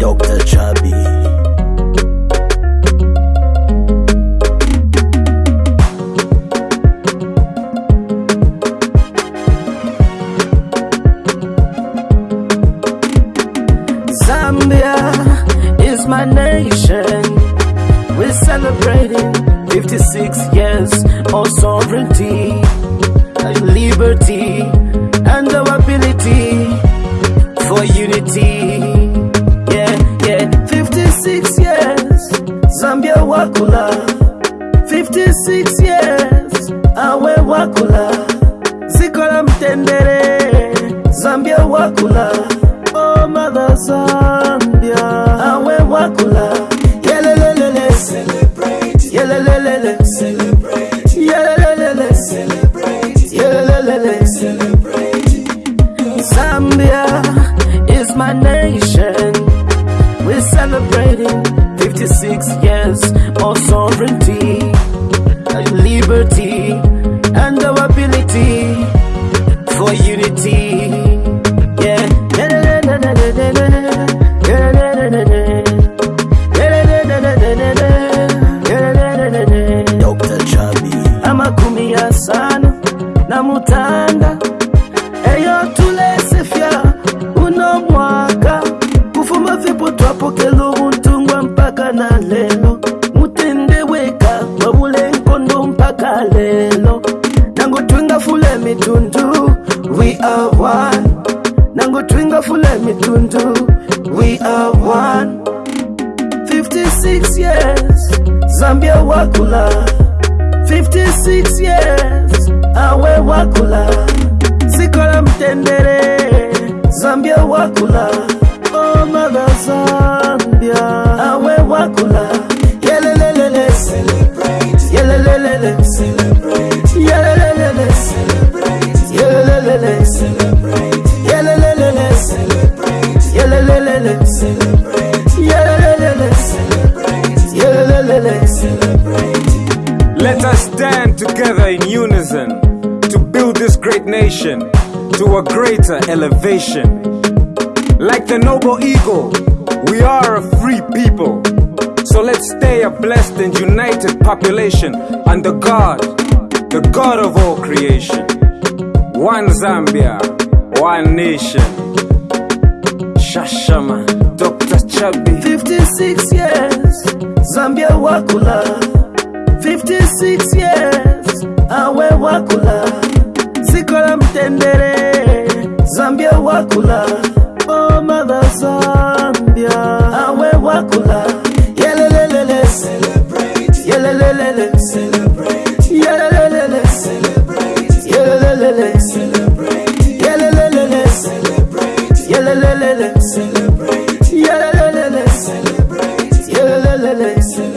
Dr. Chubby. Zambia is my nation. We're celebrating 56 years of sovereignty, 56 years, Zambia wakula. 56 years, awe wakula. Zikola mtendere, Zambia wakula. Oh, mother lelo. Mutende weka wabule nkondo mpaka lelo. Nango twinga fule mitundu we are one. Nango twinga fule mitundu we are one. 56 years zambia wakula. 56 years awe wakula. Sikola mtendere zambia wakula. Oh mother Let us stand together in unison to build this great nation to a greater elevation. Like the noble eagle, we are a free people. So let's stay a blessed and united population under God, the God of all creation. One Zambia, one nation. Shashama, Dr. Chubby. 56 years, Zambia wakula. 56 years, awe wakula. Sikola mtendere, Zambia wakula. Yelelelele Celebrate Yelelelele Celebrate Yelelelele Celebrate Yelelelele Celebrate Yelelelele Celebrate